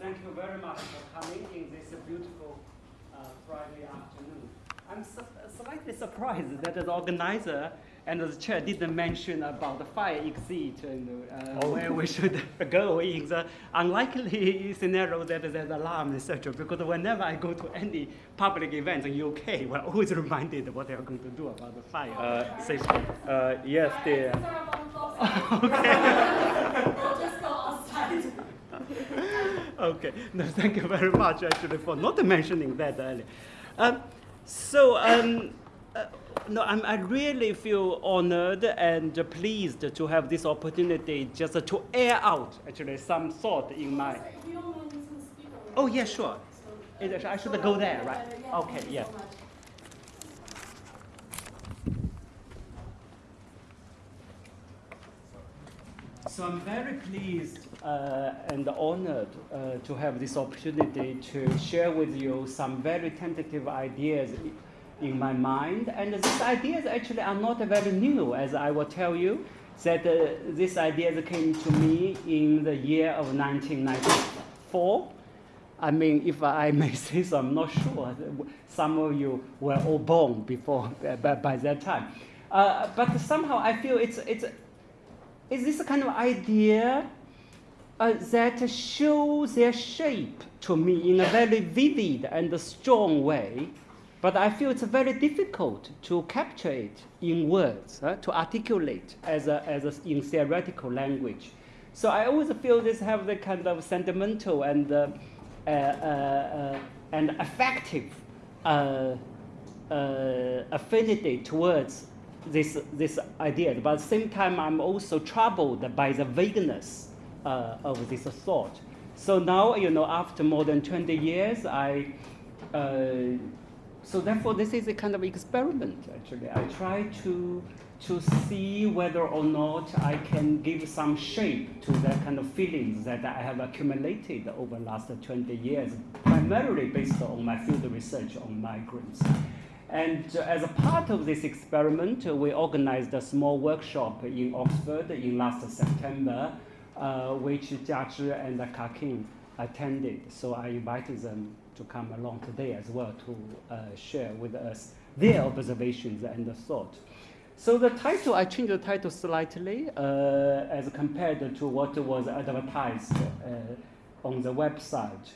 thank you very much for coming in this beautiful uh, Friday afternoon. I'm su slightly surprised that the organizer and the chair didn't mention about the fire exit and uh, oh. where we should go in the unlikely scenario that there's alarm, etc. Because whenever I go to any public event in UK, we're always reminded what they are going to do about the fire uh, safety. Uh, yes, dear. okay. Okay, no, thank you very much actually for not mentioning that earlier. Um, so, um, uh, no, I'm, i really feel honored and pleased to have this opportunity just to air out actually some thought in my. Oh yeah, sure. I should go there, right? Okay, yeah. So I'm very pleased uh, and honored uh, to have this opportunity to share with you some very tentative ideas in my mind. And these ideas actually are not very new, as I will tell you, that uh, these ideas came to me in the year of 1994. I mean, if I may say so, I'm not sure. Some of you were all born before, by, by that time. Uh, but somehow I feel it's, it's, it's this kind of idea uh, that show their shape to me in a very vivid and strong way but I feel it's very difficult to capture it in words, uh, to articulate as, a, as a, in theoretical language. So I always feel this have the kind of sentimental and, uh, uh, uh and affective uh, uh, affinity towards this, this idea. But at the same time, I'm also troubled by the vagueness of this thought. So now, you know, after more than 20 years, I so therefore, this is a kind of experiment, actually. I try to, to see whether or not I can give some shape to the kind of feelings that I have accumulated over the last 20 years, primarily based on my field research on migrants. And uh, as a part of this experiment, uh, we organized a small workshop in Oxford in last September, uh, which Jia Jiazhi and Kakin attended. So I invited them to come along today as well to uh, share with us their observations and thought. So the title, I changed the title slightly uh, as compared to what was advertised uh, on the website.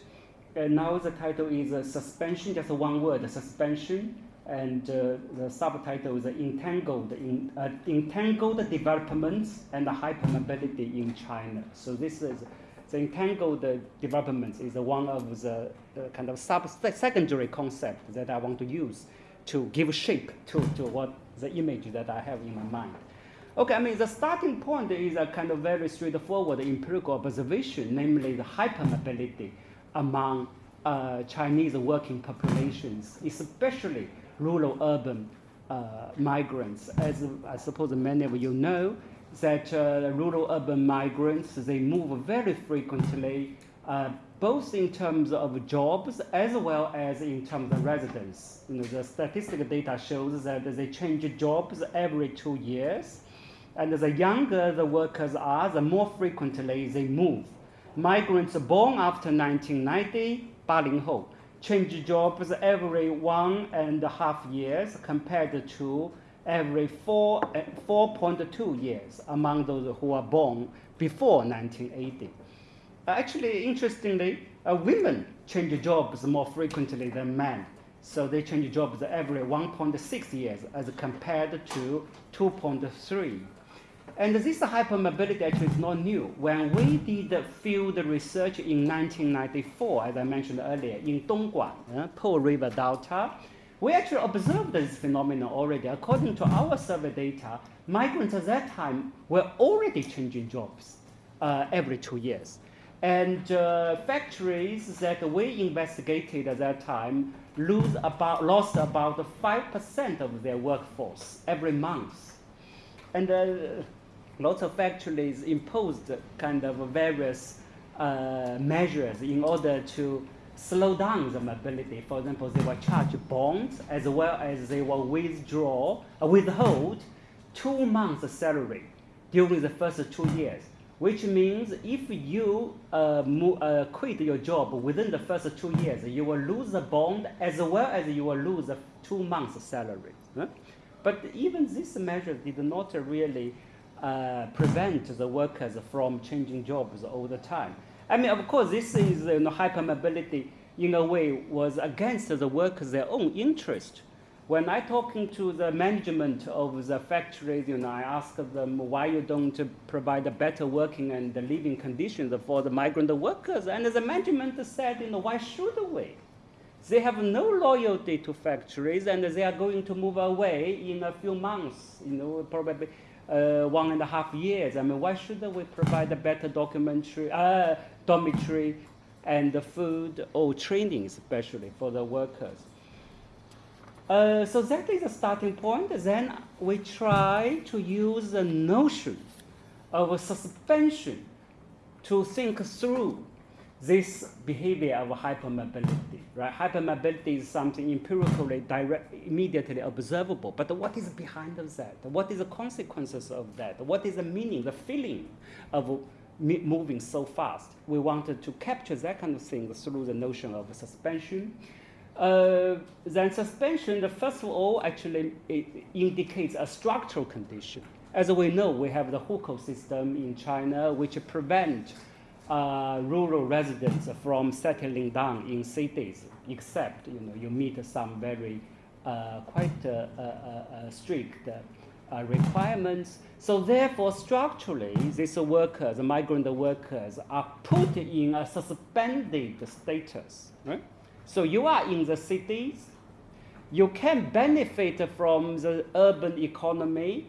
And now the title is uh, Suspension, just one word, Suspension, and uh, the subtitle is Entangled, in, uh, Entangled Developments and Hypermobility in China. So this is the entangled developments is one of the, the kind of sub secondary concept that I want to use to give shape to, to what the image that I have in my mind. Okay, I mean, the starting point is a kind of very straightforward empirical observation, namely the hypermobility among uh, Chinese working populations, especially rural urban uh, migrants. As I suppose many of you know, that uh, rural urban migrants, they move very frequently, uh, both in terms of jobs as well as in terms of residence. You know, the statistical data shows that they change jobs every two years. And the younger the workers are, the more frequently they move. Migrants born after 1990, 80后, change jobs every one and a half years compared to every 4, 4.2 years among those who are born before 1980. Uh, actually, interestingly, uh, women change jobs more frequently than men. So they change jobs every 1.6 years as compared to 2.3. And this hypermobility actually is not new. When we did the field research in 1994, as I mentioned earlier, in Dongguan, uh, River Delta, we actually observed this phenomenon already. According to our survey data, migrants at that time were already changing jobs uh, every two years. And uh, factories that we investigated at that time lose about, lost about 5% of their workforce every month. And uh, lots of factories imposed kind of various uh, measures in order to slow down the mobility. For example, they will charge bonds as well as they will withdraw, uh, withhold two months salary during the first two years. which means if you uh, uh, quit your job within the first two years, you will lose the bond as well as you will lose two months' salary. huh? But even this measure did not really uh, prevent the workers from changing jobs all the time. I mean, of course, this is you know, hypermobility in a way was against the workers' their own interest. When I talking to the management of the factories, you know, I ask them why you don't provide a better working and living conditions for the migrant workers, and the management said, you know, why should we? They have no loyalty to factories, and they are going to move away in a few months. You know, probably uh, one and a half years. I mean, why should we provide a better documentary, uh, dormitory, and the food or training, especially for the workers? Uh, so that is a starting point. Then we try to use the notion of suspension to think through this behavior of hypermobility. Right? Hypermobility is something empirically, direct, immediately observable. But what is behind of that? What is the consequences of that? What is the meaning, the feeling of moving so fast? We wanted to capture that kind of thing through the notion of suspension. Uh, then suspension, the first of all, actually indicates a structural condition. As we know, we have the hukou system in China, which prevent uh, rural residents from settling down in cities, except you know you meet some very uh, quite uh, uh, uh, strict requirements. So therefore, structurally, these workers, migrant workers, are put in a suspended status. Right? So you are in the cities, you can benefit from the urban economy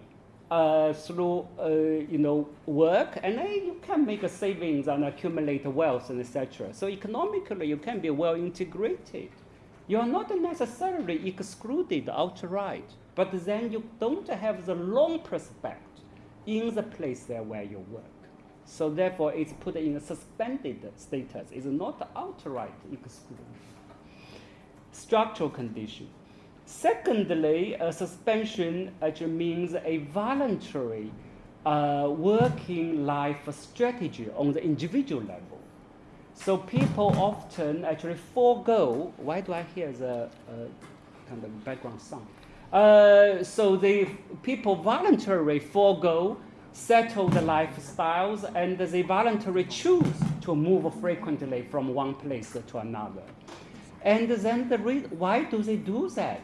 uh, through uh, you know work, and then you can make a savings and accumulate wealth and etc. So economically, you can be well integrated. You are not necessarily excluded outright, but then you don't have the long prospect in the place there where you work. So therefore, it's put in a suspended status. It's not outright excluded structural condition. Secondly, a suspension actually means a voluntary uh, working life strategy on the individual level. So people often actually forego. Why do I hear the uh, kind of background sound? Uh, so the people voluntarily forego settled lifestyles and they voluntarily choose to move frequently from one place to another. And then the why do they do that?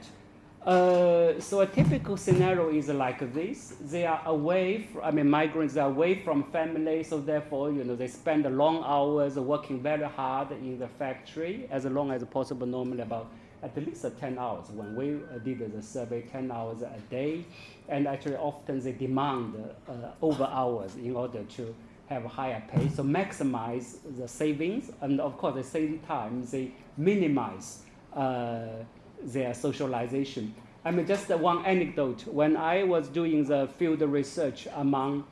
Uh, so a typical scenario is like this: they are away. From, I mean, migrants are away from family, so therefore, you know, they spend long hours working very hard in the factory, as long as possible. Normally, about at least 10 hours. When we uh, did the survey, 10 hours a day, and actually, often they demand uh, over hours in order to have higher pay, so maximize the savings, and of course, at the same time, they minimize uh, their socialization. I mean, just one anecdote. When I was doing the field research among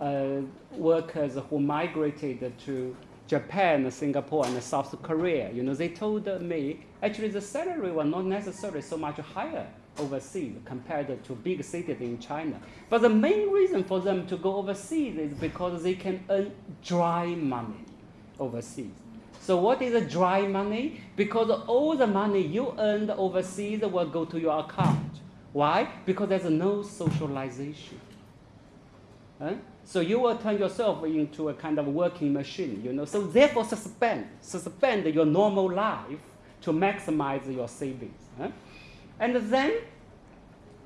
uh, workers who migrated to Japan, Singapore, and South Korea, you know, they told me actually the salary was not necessarily so much higher overseas compared to big cities in China. But the main reason for them to go overseas is because they can earn dry money overseas. So what is dry money? Because all the money you earned overseas will go to your account. Why? Because there's no socialization. Huh? So you will turn yourself into a kind of working machine, you know. So therefore suspend, suspend your normal life to maximize your savings. Huh? And then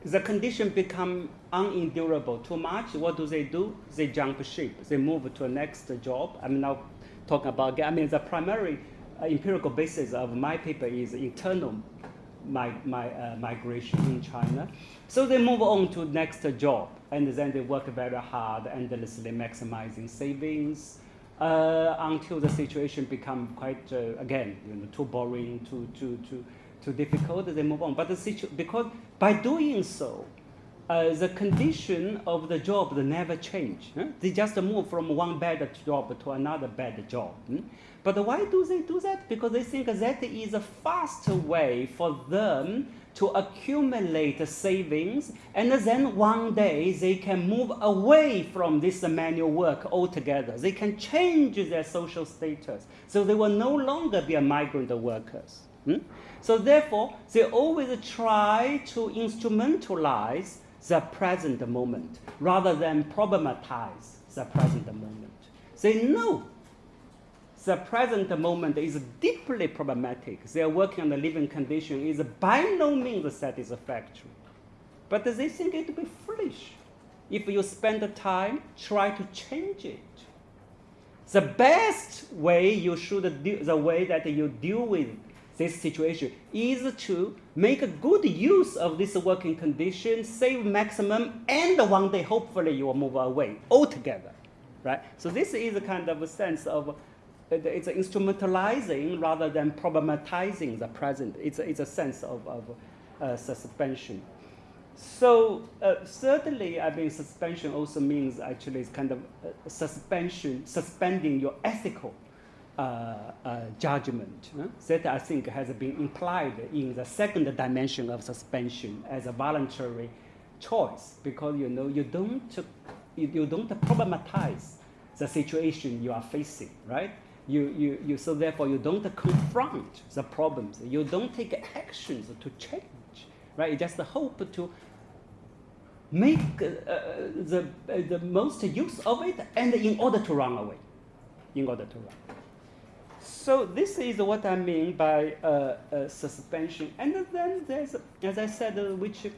the condition become unendurable too much. What do they do? They jump ship. They move to a next job. I'm now talking about, I mean, the primary uh, empirical basis of my paper is internal my, my, uh, migration in China. So they move on to next job, and then they work very hard, endlessly maximizing savings, uh, until the situation become quite, uh, again, you know, too boring, too, too, too, too difficult, they move on. But the situ- because by doing so, uh, the condition of the job never change. huh? They just move from one bad job to another bad job. hmm? But why do they do that? Because they think that is a faster way for them to accumulate savings, and then one day they can move away from this manual work altogether. They can change their social status, so they will no longer be a migrant workers. hmm? So therefore, they always try to instrumentalize the present moment rather than problematize the present moment. They know the present moment is deeply problematic. Their working on the living condition is by no means satisfactory. But they think it would be foolish if you spend the time try to change it. The best way you should do, the way that you deal with this situation is to make a good use of this working condition, save maximum, and one day hopefully you will move away altogether, right? So this is a kind of a sense of it's instrumentalizing rather than problematizing the present. It's a, it's a sense of, of uh, suspension. So uh, certainly, I mean, suspension also means actually it's kind of uh, suspension, suspending your ethical judgment. huh? That I think has been implied in the second dimension of suspension as a voluntary choice, because you know you don't you, you don't problematize the situation you are facing, right? You, you, you, so therefore you don't confront the problems. You don't take actions to change, right? You just hope to make uh, the, uh, the most use of it and in order to run away, in order to run. So this is what I mean by uh, uh, suspension. And then there's, as I said, uh, which uh,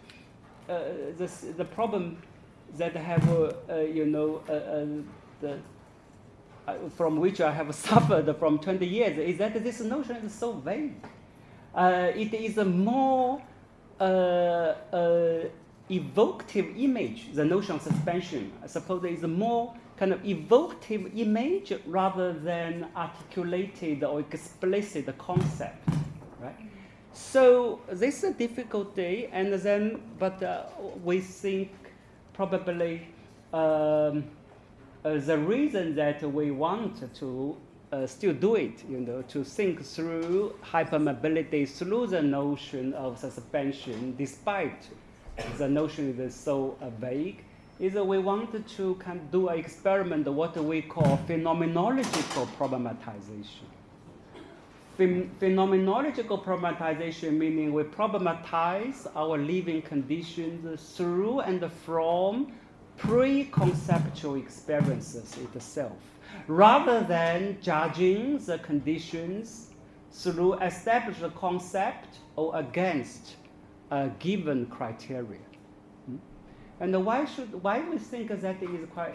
the, the problem that I have, you know, the uh, from which I have suffered from 20 years is that this notion is so vague. Uh, it is a more uh, uh, evocative image, the notion of suspension. I suppose it is a more kind of evocative image rather than articulated or explicit concept, right? So this is a difficulty, and then, but uh, we think probably um, uh, the reason that we want to uh, still do it, you know, to think through hypermobility through the notion of suspension, despite the notion is so vague, is that we wanted to kind of do an experiment, what we call phenomenological problematization. Phem- phenomenological problematization meaning we problematize our living conditions through and from pre-conceptual experiences itself, rather than judging the conditions through established concept or against a given criteria. And why should why we think that is quite?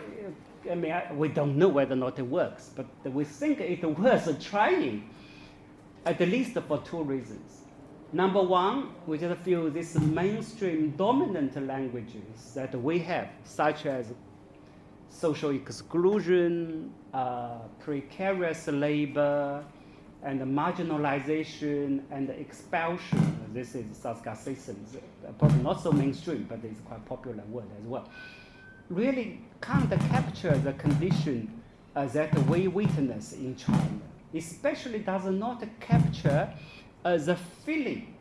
I mean, I, we don't know whether or not it works, but we think it worth trying, at least for two reasons. Number one, we just feel these mainstream dominant languages that we have, such as social exclusion, uh, precarious labor, and the marginalization and the expulsion. This is Saskia Sassen, probably not so mainstream, but it's quite popular word as well. Really can't capture the condition uh, that we witness in China. Especially does not capture uh, the feeling,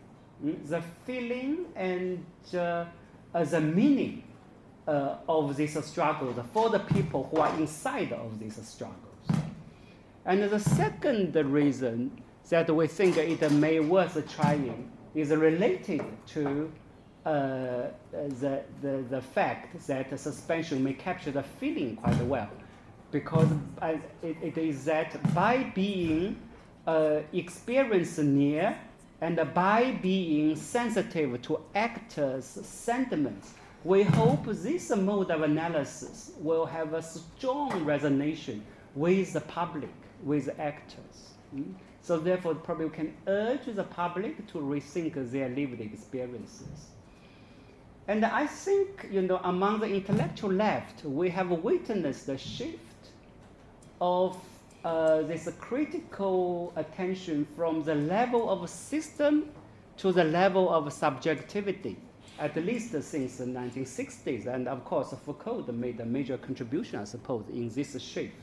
mm, the feeling and uh, the meaning uh, of this struggle for the people who are inside of this struggles. And the second reason that we think it may worth trying is related to uh, the, the, the fact that suspension may capture the feeling quite well. Because it, it is that by being uh, experience near and by being sensitive to actors' sentiments, we hope this mode of analysis will have a strong resonance with the public, with actors. Mm? So therefore, probably we can urge the public to rethink their lived experiences. And I think, you know, among the intellectual left, we have witnessed the shift of uh, this critical attention from the level of system to the level of subjectivity at least since the 1960s. And of course, Foucault made a major contribution, I suppose, in this shift.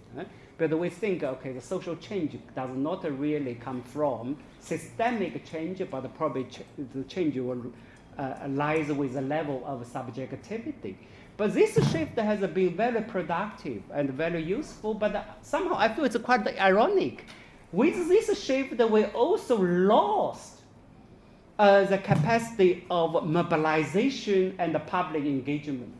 But we think, okay, the social change does not really come from systemic change, but probably ch the change will, uh, lies with the level of subjectivity. But this shift has been very productive and very useful, but somehow I feel it's quite ironic. With this shift, we also lost uh, the capacity of mobilization and public engagement.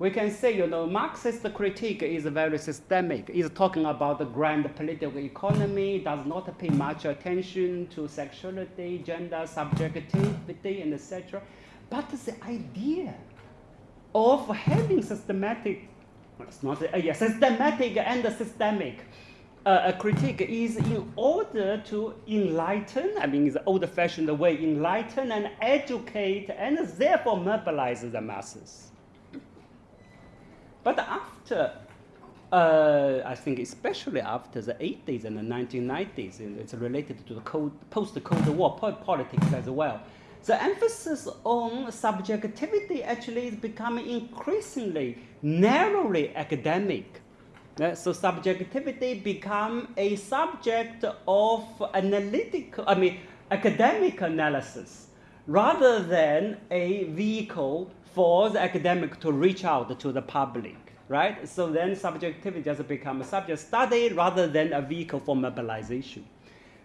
We can say, you know, Marxist critique is very systemic. It's talking about the grand political economy, does not pay much attention to sexuality, gender, subjectivity, and etc. But the idea of having systematic, it's not, uh, yeah, systematic and systemic uh, critique is in order to enlighten, I mean, the old fashioned way, enlighten and educate and therefore mobilize the masses. But after, uh, I think especially after the 80s and the 1990s, it's related to the post-Cold War politics as well, the emphasis on subjectivity actually is becoming increasingly narrowly academic. So subjectivity become a subject of analytical, I mean, academic analysis, rather than a vehicle for the academic to reach out to the public, right? So then subjectivity just become a subject study rather than a vehicle for mobilization.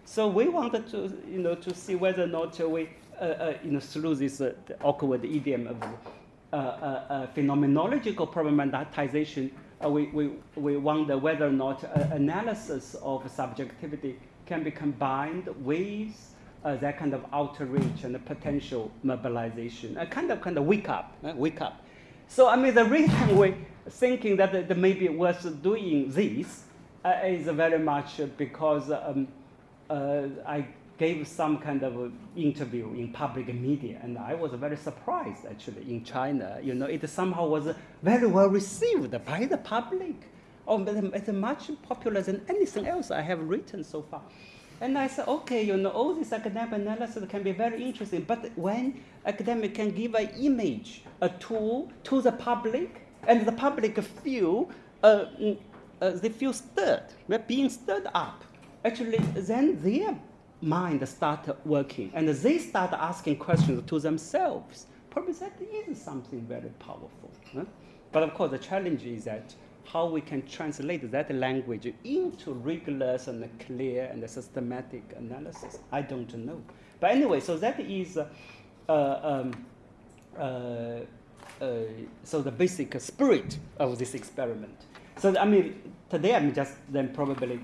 So we wanted to, you know, to see whether or not we, uh, uh, you know, through this uh, awkward idiom of uh, uh, uh, phenomenological problematization, we, we, we wonder whether or not analysis of subjectivity can be combined with uh, that kind of outreach and potential mobilization, a kind of kind of wake up, uh, wake up. So I mean, the reason we thinking that it may be worth doing this uh, is very much because um, uh, I gave some kind of interview in public media, and I was very surprised actually in China. You know, it somehow was very well received by the public. Oh, it's much popular than anything else I have written so far. And I said, okay, you know, all this academic analysis can be very interesting, but when academic can give an image, a tool to the public, and the public feel, uh, mm, uh, they feel stirred, they're being stirred up. Actually, then their mind start working and they start asking questions to themselves. Probably that is something very powerful. Huh? But of course, the challenge is that how we can translate that language into rigorous and clear and systematic analysis. I don't know. But anyway, so that is uh, um, uh, uh, so the basic spirit of this experiment. So I mean, today I'm just then probably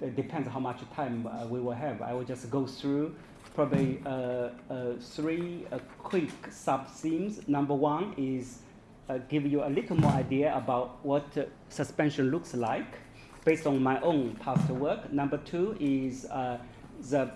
it depends how much time uh, we will have. I will just go through probably uh, uh, three uh, quick sub-themes. Number one is uh, give you a little more idea about what uh, suspension looks like based on my own past work. Number two is the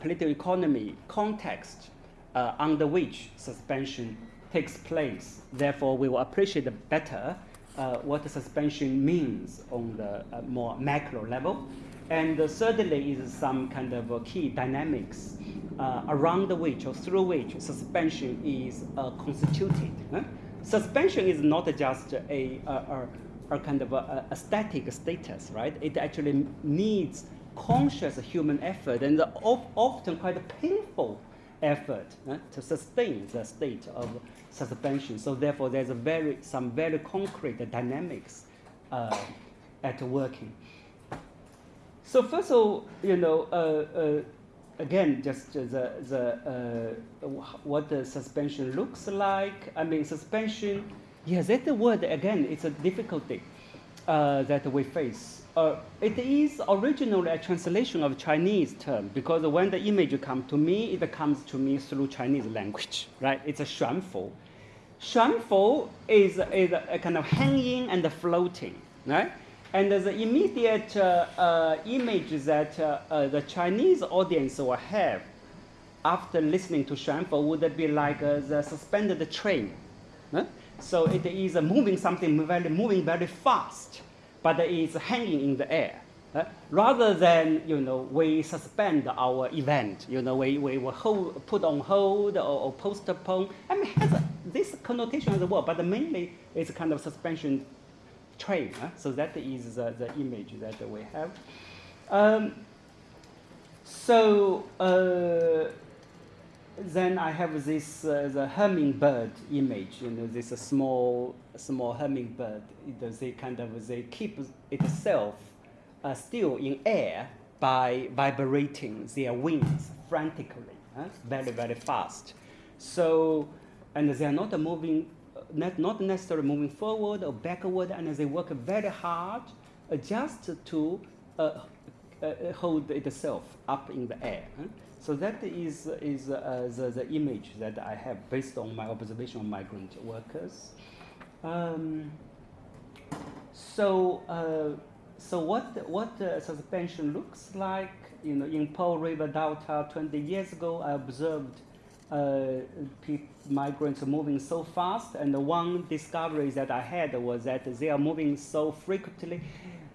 political economy context under which suspension takes place. Therefore, we will appreciate better uh, what suspension means on the uh, more macro level. And uh, thirdly is some kind of uh, key dynamics uh, around which or through which suspension is uh, constituted. Huh? Suspension is not just a, a, a kind of a, a, static status, right? It actually needs conscious human effort and often quite a painful effort to sustain the state of suspension. So therefore, there's a very, some very concrete dynamics uh, at working. So first of all, you know, uh, uh, again, just the, the, uh, what the suspension looks like. I mean, suspension, yes, that word, again, it's a difficulty uh, that we face. Uh, it is originally a translation of Chinese term because when the image comes to me, it comes to me through Chinese language, right? It's a xuanfu. Xuanfu is, is a kind of hanging and floating, right? And the immediate uh, uh, image that uh, the Chinese audience will have after listening to Xuanfu would be like the suspended train. Huh? So it is moving something very, moving very fast, but it is hanging in the air. Uh, rather than you know we suspend our event, you know we, we will hold, put on hold or, or postpone. I mean, has a, this connotation as well, but mainly it's kind of suspension train. Uh, so that is the, the image that we have. Um, so uh, then I have this uh, the hummingbird image. You know, this small small hummingbird. They kind of they keep itself uh, still in air by vibrating their wings frantically, uh, very very fast. So, and they are not moving, not, not necessarily moving forward or backward, and they work very hard uh, just to uh, uh, hold itself up in the air. So that is, is uh, the, the image that I have based on my observation of migrant workers. Um, so, uh, so what, what uh, suspension looks like, you know, in Pearl River Delta 20 years ago, I observed uh, migrants are moving so fast, and the one discovery that I had was that they are moving so frequently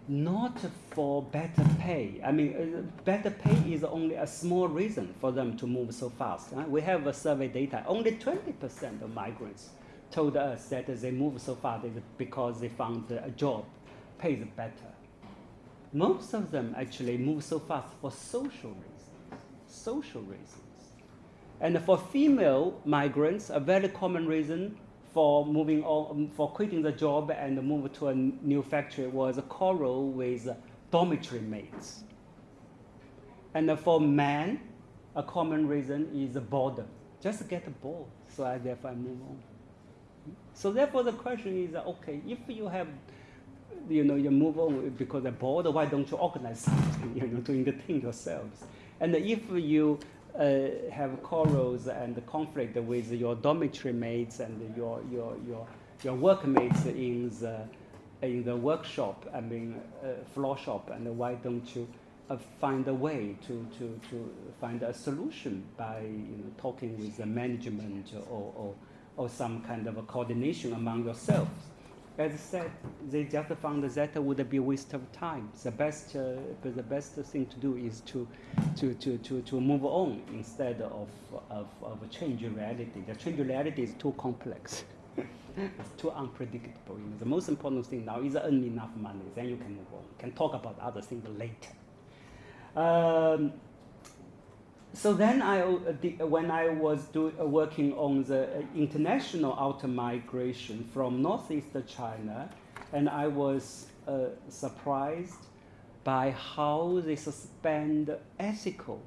not for better pay. I mean, uh, better pay is only a small reason for them to move so fast. We have a survey data. Only 20% of migrants told us that they move so fast because they found a job pays better. Most of them actually move so fast for social reasons. Social reasons. And for female migrants, a very common reason for moving on, um, for quitting the job and move to a new factory was a quarrel with dormitory mates. And for men, a common reason is a boredom. Just get bored, so I therefore I move on. So therefore the question is, okay, if you have, you know, you move on because you're bored, why don't you organize something, you know, to entertain yourselves? And if you uh, have quarrels and conflict with your dormitory mates and your, your, your, your workmates in the, in the workshop, I mean, uh, floor shop, and why don't you uh, find a way to, to, to find a solution by you know, talking with the management or, or, or some kind of a coordination among yourselves? As I said, they just found that would be a waste of time. The best, uh, the best thing to do is to, to, to, to, to move on instead of, of, of change reality. The change reality is too complex. it's too unpredictable. You know, the most important thing now is earn enough money, then you can move on. You can talk about other things later. Um, so then I, uh, when I was do, uh, working on the uh, international outer migration from northeast China, and I was uh, surprised by how they suspend ethical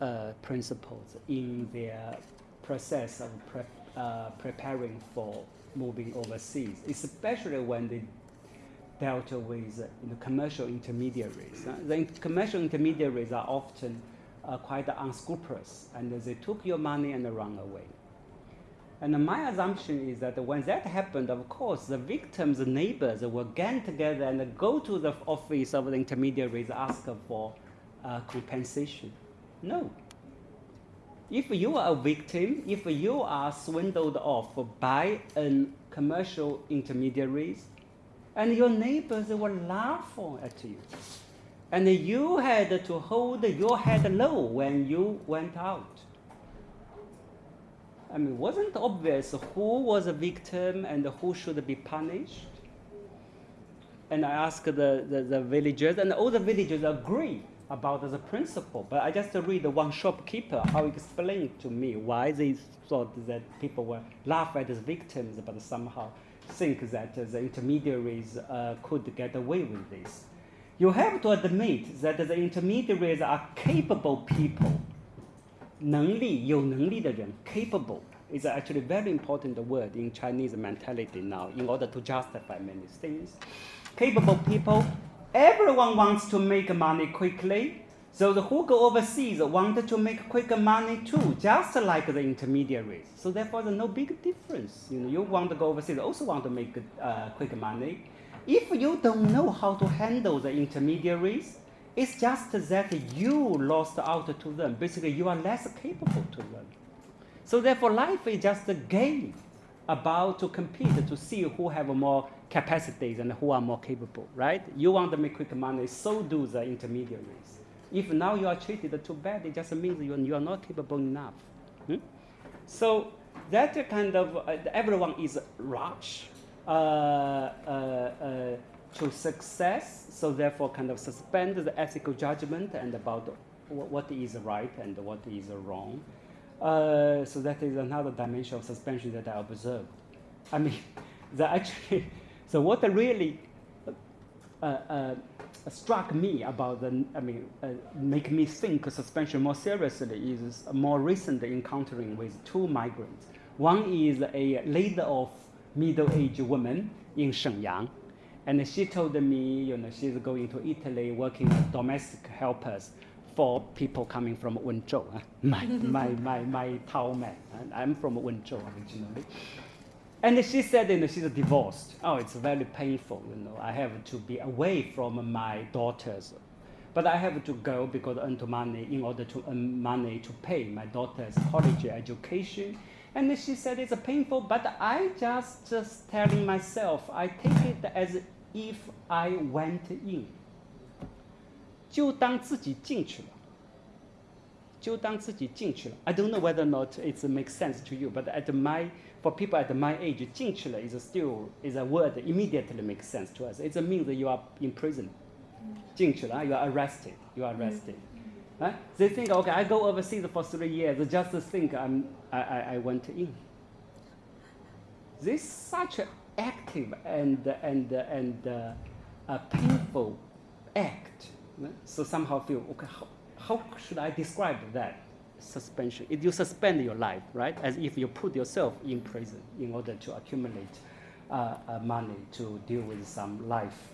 uh, principles in their process of pre uh, preparing for moving overseas, especially when they dealt with you know, commercial intermediaries. the commercial intermediaries are often uh, quite unscrupulous, and they took your money and run away. And my assumption is that when that happened, of course, the victims' neighbors will gang together and go to the office of the intermediaries, ask for uh, compensation. No. If you are a victim, if you are swindled off by a commercial intermediaries, and your neighbors will laugh at you. And you had to hold your head low when you went out. I mean, wasn't obvious who was a victim and who should be punished? And I asked the, the, the villagers, and all the villagers agree about the principle. But I just read one shopkeeper how he explained to me why they thought that people were laugh at as victims, but somehow think that the intermediaries uh, could get away with this you have to admit that the intermediaries are capable people. 能力有能力的人 capable is actually a very important word in Chinese mentality now in order to justify many things. Capable people, everyone wants to make money quickly. So the who go overseas wanted to make quick money too, just like the intermediaries. So therefore, there's no big difference. You know, you want to go overseas, also want to make uh, quick money. If you don't know how to handle the intermediaries, it's just that you lost out to them. Basically, you are less capable to them. So therefore, life is just a game. about to compete to see who have more capacities and who are more capable, right? You want to make quick money, so do the intermediaries. If now you are treated too bad, it just means you, you are not capable enough. Hmm? So that kind of, uh, everyone is rush to success, so therefore kind of suspend the ethical judgment and about what is right and what is wrong. Uh, so that is another dimension of suspension that I observed. I mean, the actually, so what really uh, uh, struck me about the, I mean, uh, make me think suspension more seriously is more recent encountering with two migrants. One is a laid-off middle-aged woman in Shenyang, and she told me, you know, she's going to Italy working as domestic helpers for people coming from Wenzhou, uh, my, my, my, my town man. I'm from Wenzhou originally. And she said, you know, she's divorced. Oh, it's very painful, you know. I have to be away from my daughters. But I have to go because I earn money in order to earn money to pay my daughter's college education. And she said it's painful, but I just, just telling myself, I take it as if I went in. 就当自己进去了，就当自己进去了。I don't know whether or not it makes sense to you, but at my for people at my age, 进去了 is still is a word that immediately makes sense to us. It means that you are in prison. Jingchila, you are arrested. You are arrested. Mm-hmm. Right? They think, okay, I go overseas for three years, just think I'm, I, I, I went in. This such an active and, and, and uh, a painful act. Right? So somehow feel, okay, how, how should I describe that suspension? If you suspend your life, right, as if you put yourself in prison in order to accumulate uh, uh, money to deal with some life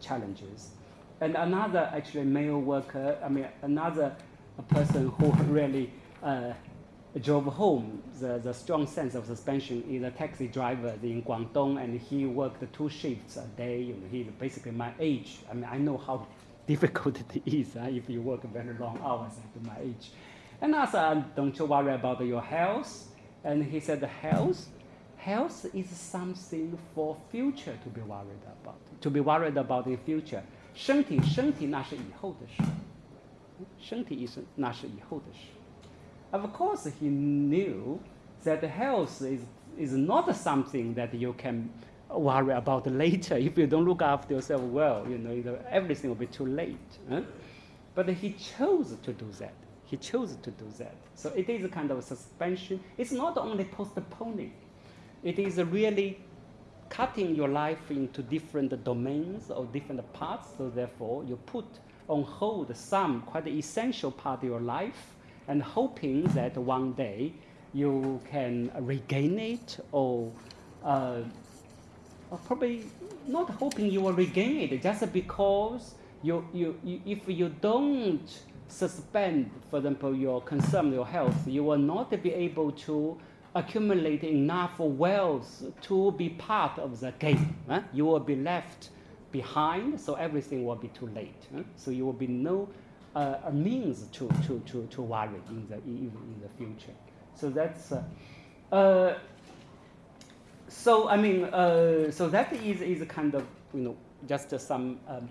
challenges. And another actually male worker, I mean, another person who really uh, drove home the, the strong sense of suspension is a taxi driver in Guangdong, and he worked two shifts a day. You know, he's basically my age. I mean, I know how difficult it is uh, if you work very long hours at my age. And I said, don't you worry about your health. And he said, the health? Health is something for future to be worried about, to be worried about in future. 身体，身体那是以后的事。身体医生那是以后的事。of course, he knew that health is, is not something that you can worry about later. If you don't look after yourself well, you know, everything will be too late. Huh? But he chose to do that. He chose to do that. So it is a kind of suspension. It's not only postponing. It is really cutting your life into different domains or different parts. So therefore, you put on hold some quite essential part of your life and hoping that one day you can regain it or, uh, or probably not hoping you will regain it just because you, you, you, if you don't suspend, for example, your concern, your health, you will not be able to accumulate enough wealth to be part of the game. Huh? You will be left behind, so everything will be too late. Huh? So you will be no uh, means to, to, to, to worry in the, in, in the future. So that's, uh, uh, so I mean, uh, so that is, is kind of, you know, just some um,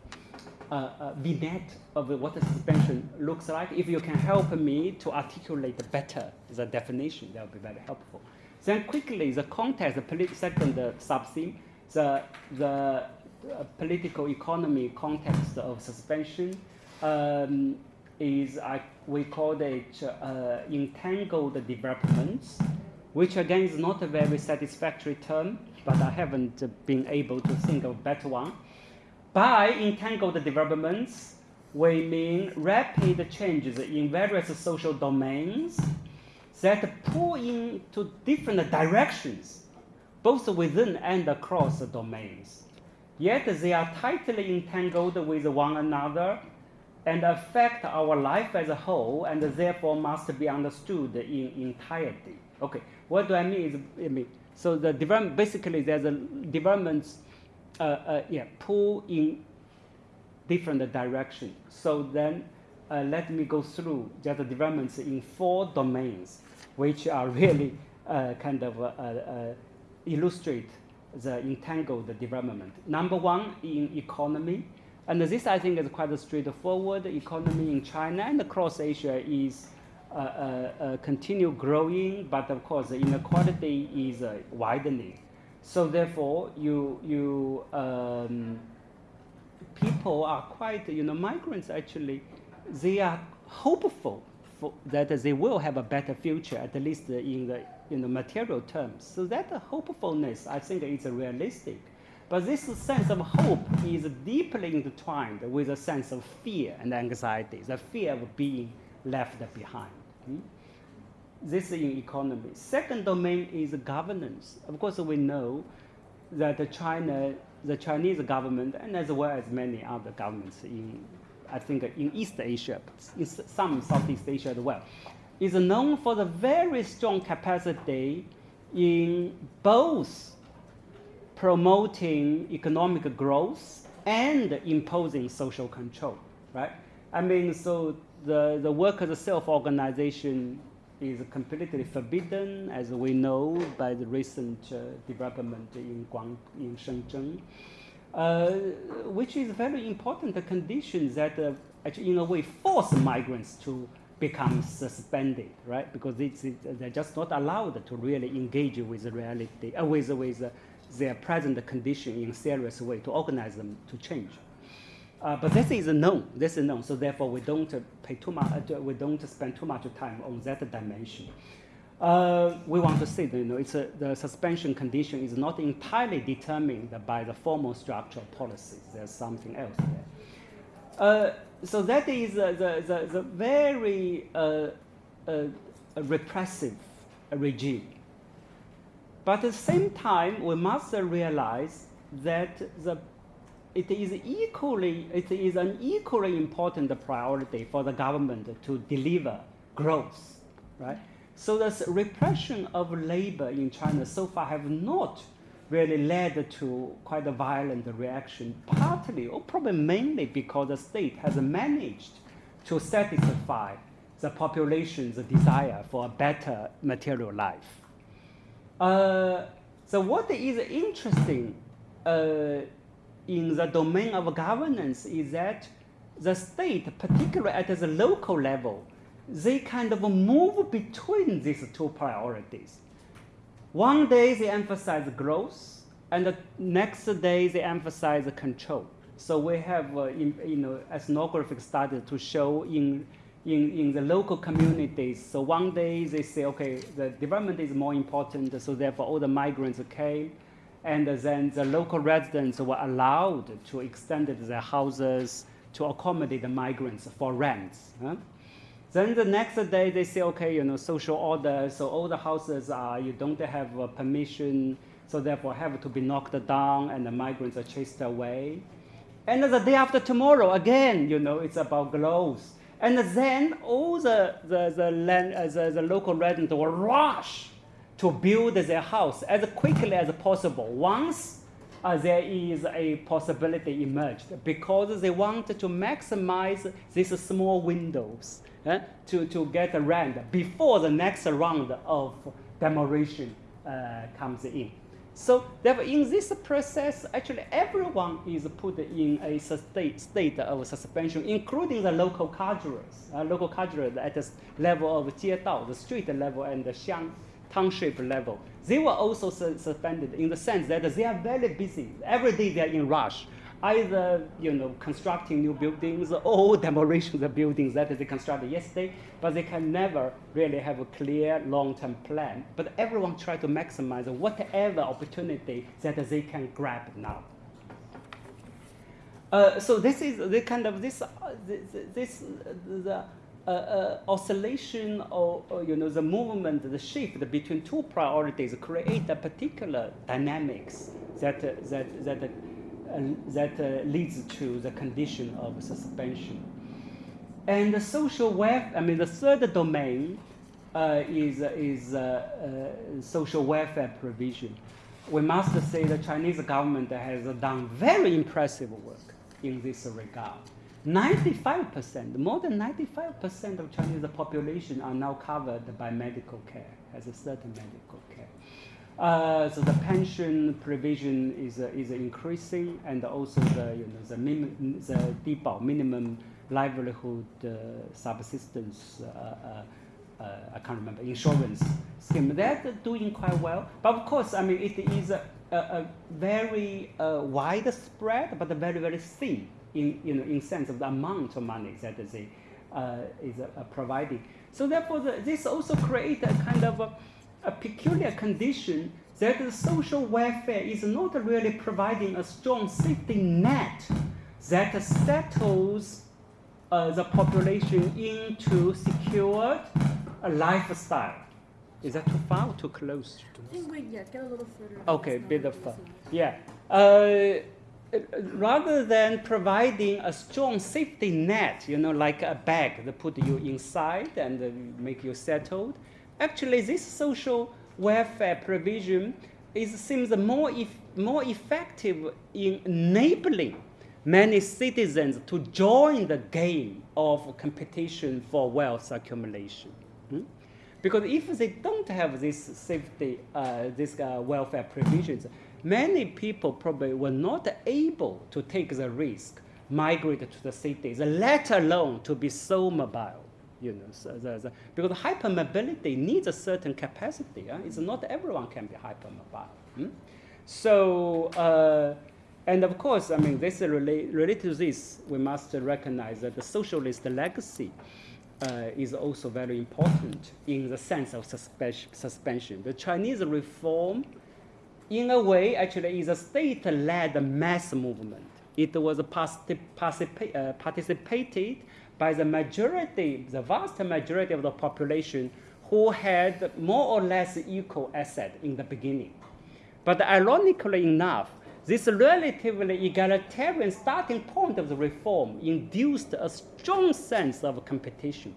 uh, uh, vignette of what the suspension looks like. If you can help me to articulate better the definition, that would be very helpful. Then quickly, the context, the second uh, sub-theme, the, the political economy context of suspension, um, is I, we call it uh, entangled developments, which again is not a very satisfactory term, but I haven't been able to think of a better one. By entangled developments, we mean rapid changes in various social domains that pull into different directions, both within and across domains. Yet they are tightly entangled with one another and affect our life as a whole and therefore must be understood in entirety. Okay, what do I mean is, I mean, so the development, basically there's a developments, uh, uh, yeah, pull in different directions. So then uh, let me go through just the developments in four domains, which are really uh, kind of uh, uh, illustrate the entangled development. Number one in economy, and this I think is quite straightforward. Economy in China and across Asia is uh, uh, uh, continue growing, but of course the inequality is widening. So therefore, you you um, people are quite you know migrants actually they are hopeful for, that they will have a better future at least in the in the material terms. So that hopefulness I think is realistic. But this sense of hope is deeply intertwined with a sense of fear and anxiety, the fear of being left behind. Hmm? This is in economy. Second domain is governance. Of course, we know that China, the Chinese government, and as well as many other governments in, I think, in East Asia, in some Southeast Asia as well, is known for the very strong capacity in both promoting economic growth and imposing social control, right? I mean, so the, the workers' self-organization is completely forbidden, as we know by the recent uh, development in, Guang, in Shenzhen, uh, which is very important condition that uh, actually in a way force migrants to become suspended, right? Because it's, it, they're just not allowed to really engage with reality, uh, with, with uh, their present condition in a serious way to organize them to change. Uh, but this is known. This is known. So therefore, we don't pay too much. Uh, we don't spend too much time on that dimension. Uh, we want to say that you know, it's a, the suspension condition is not entirely determined by the formal structural policies. There's something else there. Uh, so that is the, the, the very uh, uh, repressive regime. But at the same time, we must realize that the it is equally, it is an equally important priority for the government to deliver growth, right? So the repression of labor in China so far have not really led to quite a violent reaction, partly or probably mainly because the state has managed to satisfy the population's desire for a better material life. Uh, so what is interesting uh, in the domain of governance is that the state, particularly at the local level, they kind of move between these two priorities. One day they emphasize growth, and the next day they emphasize control. So we have, uh, in, you know, ethnographic studies to show in, in, in the local communities. So one day they say, okay, the development is more important, so therefore all the migrants came and then the local residents were allowed to extend their houses to accommodate the migrants for rents. Huh? Then the next day they say, okay, you know, social order, so all the houses are, you don't have permission, so therefore have to be knocked down and the migrants are chased away. And the day after tomorrow, again, you know, it's about growth. And then all the, the, the, land, uh, the, the local residents will rush to build their house as quickly as possible once uh, there is a possibility emerged because they want to maximize these small windows uh, to, to get a rent before the next round of demolition uh, comes in. So therefore, in this process, actually everyone is put in a state, state of suspension, including the local cadres, uh, local cadres at the level of 街道, the street level, and the xiang township level. They were also su suspended in the sense that they are very busy. Every day they are in rush, either you know constructing new buildings or demolition the buildings that they constructed yesterday, but they can never really have a clear long-term plan. But everyone try to maximize whatever opportunity that they can grab now. Uh, so this is the kind of this, uh, this, this the uh, oscillation or, or, you know the movement, the shift between two priorities create a particular dynamics that uh, that that uh, that uh, leads to the condition of suspension. And the social welfare, I mean, the third domain is is social welfare provision. We must say the Chinese government has done very impressive work in this regard 95%, more than 95% of Chinese population are now covered by medical care, has a certain medical care. Uh, so the pension provision is, uh, is increasing, and also the, you know, the, minim, the minimum livelihood uh, subsistence, uh, uh, I can't remember, insurance scheme. They're doing quite well. But of course, I mean, it is a, a, a very widespread, but very, very thin in, you know, in sense of the amount of money that they uh, is uh, providing. So therefore, the, this also creates a kind of a, a, peculiar condition that the social welfare is not really providing a strong safety net that settles uh, the population into secured a lifestyle. Is that too far or too close? I think we yeah, get a little further. Okay, a bit of far. Yeah. Uh, rather than providing a strong safety net, you know, like a bag that put you inside and uh, make you settled, actually this social welfare provision is, seems more, more effective in enabling many citizens to join the game of competition for wealth accumulation. Hmm? Because if they don't have this safety, uh, this uh, welfare provisions, many people probably were not able to take the risk, migrate to the cities, let alone to be so mobile. You know, so the, the, because hypermobility needs a certain capacity. It's not everyone can be hypermobile. Hmm? So, uh, and of course, I mean, this relate, related to this, we must recognize that the socialist legacy uh, is also very important in the sense of suspension. The Chinese reform in a way, actually, is a state-led mass movement. It was uh, participated by the majority, the vast majority of the population who had more or less equal asset in the beginning. But ironically enough, this relatively egalitarian starting point of the reform induced a strong sense of competition.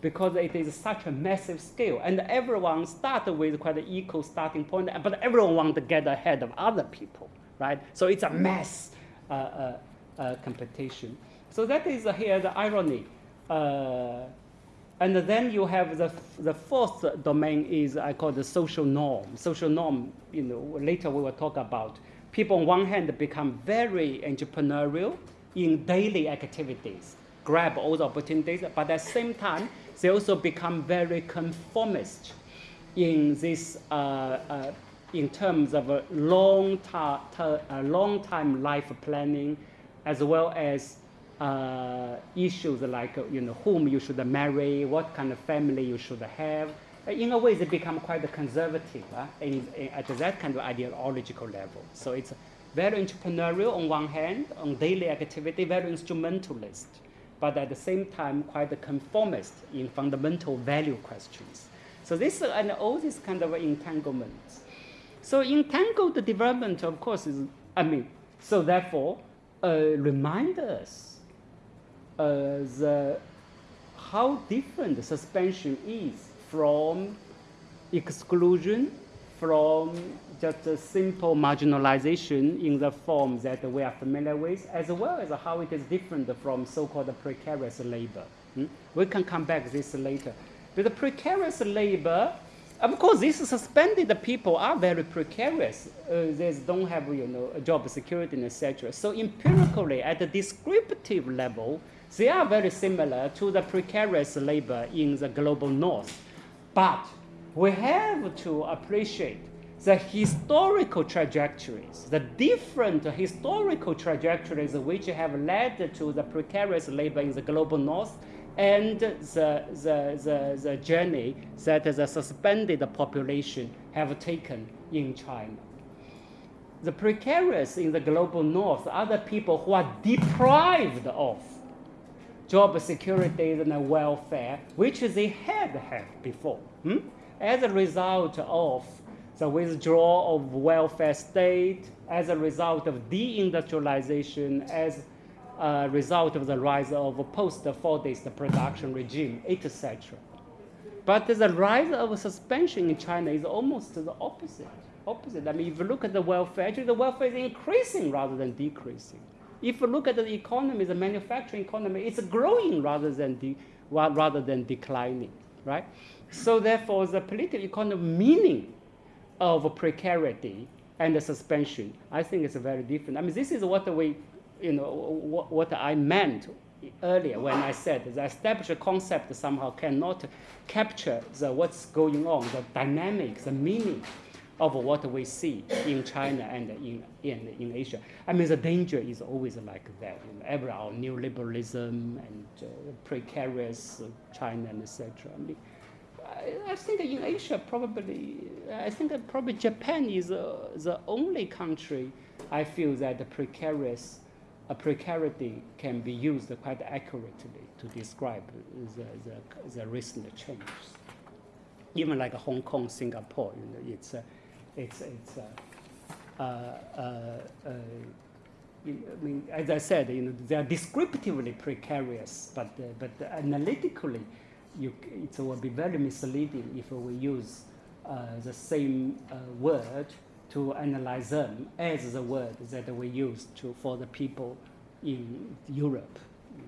Because it is such a massive scale. And everyone started with quite an equal starting point, but everyone wants to get ahead of other people, right? So it's a mass uh, uh, uh, competition. So that is here the irony. Uh, and then you have the, the fourth domain is I call the social norm. Social norm, you know, later we will talk about. People on one hand become very entrepreneurial in daily activities, grab all the opportunities, but at the same time, they also become very conformist in this, uh, uh, in terms of a long, a long time life planning, as well as uh, issues like you know whom you should marry, what kind of family you should have. In a way, they become quite conservative in, in, at that kind of ideological level. So it's very entrepreneurial on one hand, on daily activity, very instrumentalist but at the same time quite a conformist in fundamental value questions. So this and all these kind of entanglements. So entangled development, of course, is I mean, so therefore, uh, remind us uh, the how different suspension is from exclusion, from just a simple marginalization in the form that we are familiar with, as well as how it is different from so-called precarious labor. Hmm? We can come back to this later. But the precarious labor, of course, these suspended people are very precarious. Uh, they don't have, you know, job security, and etc. So empirically, at the descriptive level, they are very similar to the precarious labor in the global north. But we have to appreciate the historical trajectories, the different historical trajectories which have led to the precarious labor in the global north and the, the, the, the journey that the suspended population have taken in China. The precarious in the global north are the people who are deprived of job security and welfare, which they had had before. Hmm? As a result of the withdrawal of welfare state as a result of deindustrialization, as a result of the rise of post-Fordist production regime, etc. But the rise of suspension in China is almost the opposite. Opposite. I mean, if you look at the welfare, actually the welfare is increasing rather than decreasing. If you look at the economy, the manufacturing economy, it's growing rather than, rather than declining, right? So therefore, the political economy meaning of precarity and the suspension, I think it's very different. I mean, this is what we, you know, what, what I meant earlier when I said the established concept somehow cannot capture the what's going on, the dynamics, the meaning of what we see in China and in, in, in Asia. I mean, the danger is always like that. You know, every our neoliberalism and uh, precarious China and etc. I mean, I, think in Asia probably, I think that probably Japan is uh, the only country I feel that the precarious, a precarity can be used quite accurately to describe the, the, the recent changes. Even like Hong Kong, Singapore, you know, it's, uh, it's, it's uh, uh, uh, I mean, as I said, you know, they are descriptively precarious, but, but analytically, you, it will be very misleading if we use the same word to analyze them as the word that we use to, for the people in Europe,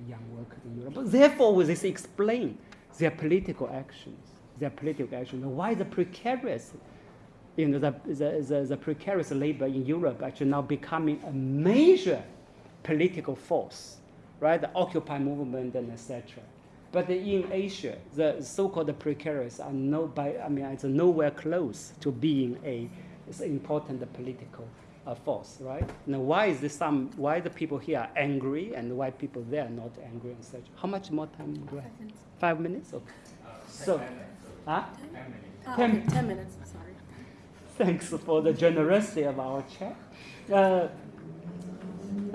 young workers in Europe. Therefore, will this explain their political actions, their political actions, why the precarious, you know, the, the, the, the precarious labor in Europe actually now becoming a major political force, right? The Occupy movement and etc. But in Asia, the so-called precarious are no by, I mean, it's nowhere close to being a important political uh, force, right? Now, why is this some, why the people here are angry and why people there are not angry and such? How much more time do I have? Five minutes? Okay. Uh, so, huh? Ten minutes. Oh, ten. Okay, ten minutes, sorry. Thanks for the generosity of our chat. Uh,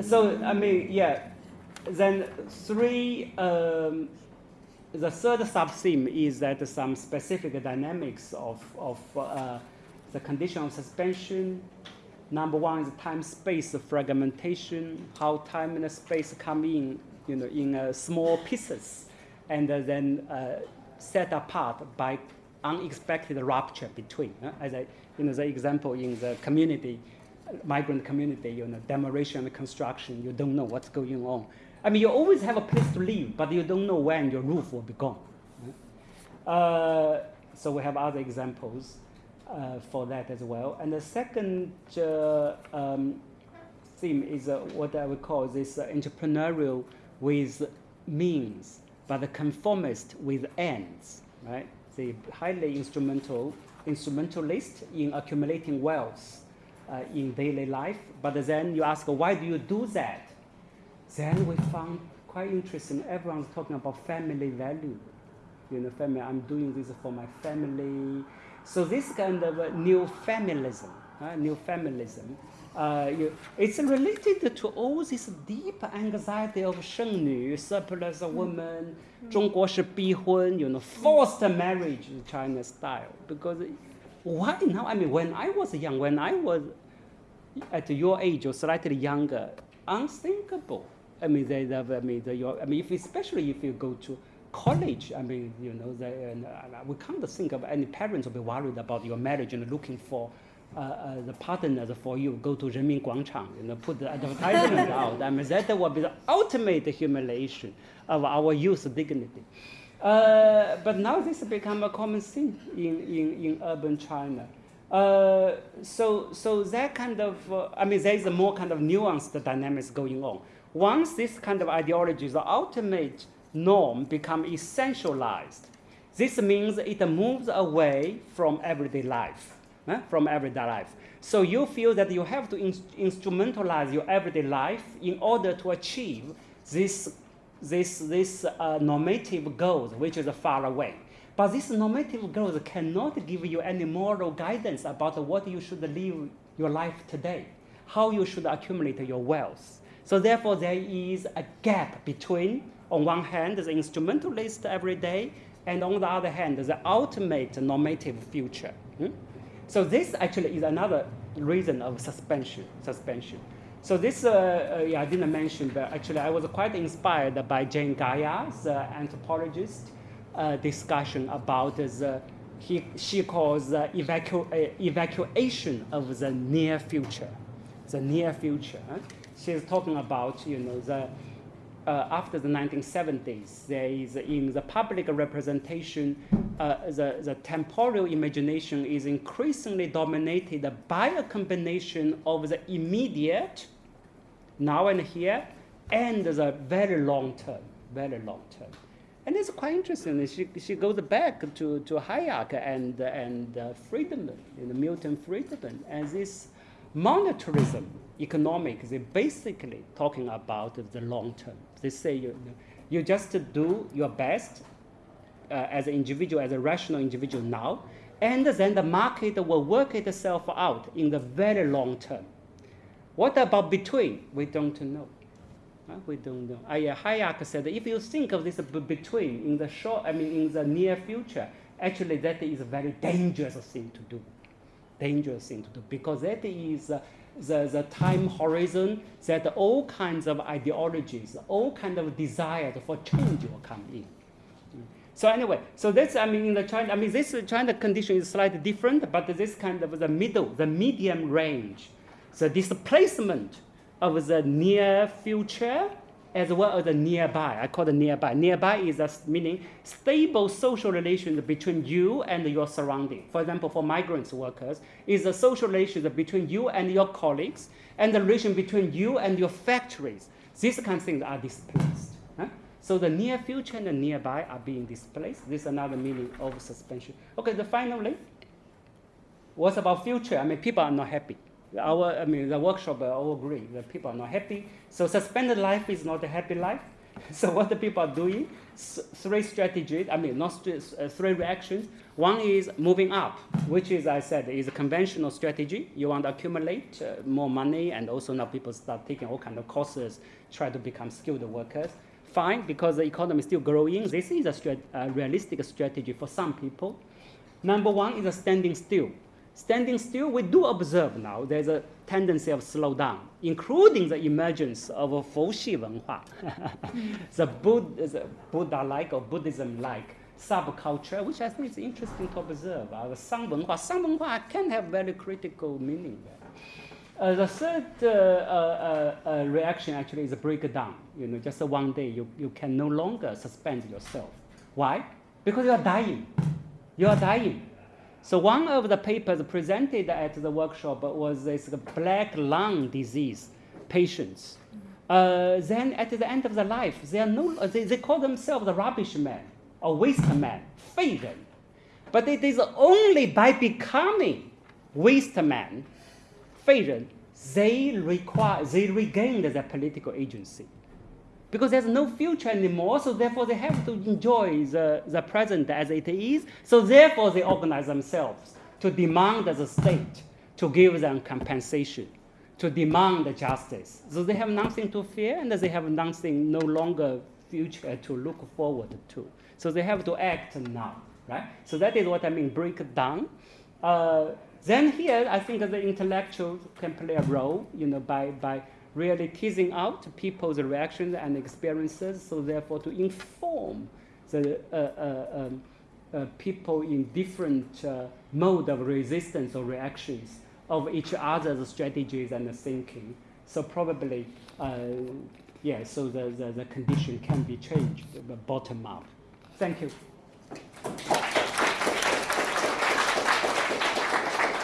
so, I mean, yeah, then three um, the third sub-theme is that some specific dynamics of, of uh, the condition of suspension. Number one is time-space fragmentation, how time and space come in, you know, in uh, small pieces, and uh, then uh, set apart by unexpected rupture between. Uh, as I, you know, the example in the community, migrant community, you know, demolition and construction, you don't know what's going on. I mean, you always have a place to live, but you don't know when your roof will be gone. Uh, so we have other examples uh, for that as well. And the second uh, um, theme is uh, what I would call this uh, entrepreneurial with means, but the conformist with ends, right? The highly instrumental, instrumentalist in accumulating wealth uh, in daily life. But then you ask, why do you do that? Then we found quite interesting. Everyone's talking about family value. You know, family. I'm doing this for my family. So this kind of new familism, uh, new feminism. Uh, you, it's related to all this deep anxiety of Sheng Nu, surplus woman. Zhongguo mm. shi bihun, you know, forced marriage China style. Because why now? I mean, when I was young, when I was at your age or slightly younger, unthinkable. I mean, they, they, I mean, they, I mean, if, especially if you go to college, I mean, you know, they, uh, we can't think of any parents will be worried about your marriage and looking for uh, uh, the partners for you. Go to Renmin Guangchang, you know, put the advertisement out. I mean, that will be the ultimate humiliation of our youth dignity. Uh, but now this has become a common thing in, in, in urban China. Uh, so, so that kind of, uh, I mean, there is a more kind of nuanced dynamics going on. Once this kind of ideology, the ultimate norm, become essentialized, this means it moves away from everyday life, eh? from everyday life. So you feel that you have to in instrumentalize your everyday life in order to achieve this, this, this uh, normative goals, which is far away. But these normative goals cannot give you any moral guidance about what you should live your life today, how you should accumulate your wealth. So therefore, there is a gap between, on one hand, the instrumentalist every day, and on the other hand, the ultimate normative future. Hmm? So this actually is another reason of suspension. Suspension. So this, uh, uh, yeah, I didn't mention, but actually I was quite inspired by Jane Guyer's uh, anthropologist uh, discussion about the he, she calls the evacu uh, evacuation of the near future, the near future. she's talking about, you know, the, uh, after the 1970s, there is in the public representation, uh, the, the temporal imagination is increasingly dominated by a combination of the immediate, now and here, and the very long term, very long term. And it's quite interesting. She, she goes back to, to Hayek and, and uh, Friedman, know, Milton Friedman, and this monetarism, economics, they're basically talking about the long term. They say you, you just do your best uh, as an individual, as a rational individual now, and then the market will work itself out in the very long term. What about between? We don't know. Uh, we don't know. I, uh, Hayek said if you think of this between in the short, I mean in the near future, actually that is a very dangerous thing to do. Dangerous thing to do because that is uh, the, the time horizon that all kinds of ideologies, all kinds of desires for change will come in. So anyway, so that's I mean in the China, I mean this China condition is slightly different, but this kind of the middle, the medium range, the displacement of the near future as well as the nearby. I call it nearby. Nearby is a meaning stable social relations between you and your surrounding. For example, for migrants workers, is a social relations between you and your colleagues, and the relation between you and your factories. These kind of things are displaced. Huh? So the near future and the nearby are being displaced. This is another meaning of suspension. Okay, the finally, what about future? I mean, people are not happy our, I mean, the workshop all agree that people are not happy. So suspended life is not a happy life. So what the people are doing, three strategies, I mean, not uh, three reactions. One is moving up, which is, I said, is a conventional strategy. You want to accumulate uh, more money, and also now people start taking all kind of courses, try to become skilled workers. Fine, because the economy is still growing. This is a, a realistic strategy for some people. Number one is a standing still standing still, we do observe now there's a tendency of slowdown, including the emergence of a Foxi Wenhua, the, Buddha-like or Buddhism-like subculture, which I think is interesting to observe. Uh, Sang Wenhua, Sang Wenhua can have very critical meaning there. Uh, the third uh, uh, uh, reaction actually is a breakdown. You know, just one day you, you can no longer suspend yourself. Why? Because you are dying. You are dying. So one of the papers presented at the workshop was this black lung disease patients. Uh, then at the end of their life, they, are no, they, they call themselves the rubbish man or waste man. But it is only by becoming waste man, they, require, they regained their political agency because there's no future anymore, so therefore they have to enjoy the, the present as it is. So therefore they organize themselves to demand the state to give them compensation, to demand justice. So they have nothing to fear and they have nothing, no longer future to look forward to. So they have to act now, right? So that is what I mean, break down. Uh, then here, I think the intellectuals can play a role, you know, by, by really teasing out people's reactions and experiences, so therefore to inform the uh, uh, um, uh, people in different uh, mode of resistance or reactions of each other's strategies and thinking. So probably, uh, yeah, so the, the, the condition can be changed, bottom up. Thank you.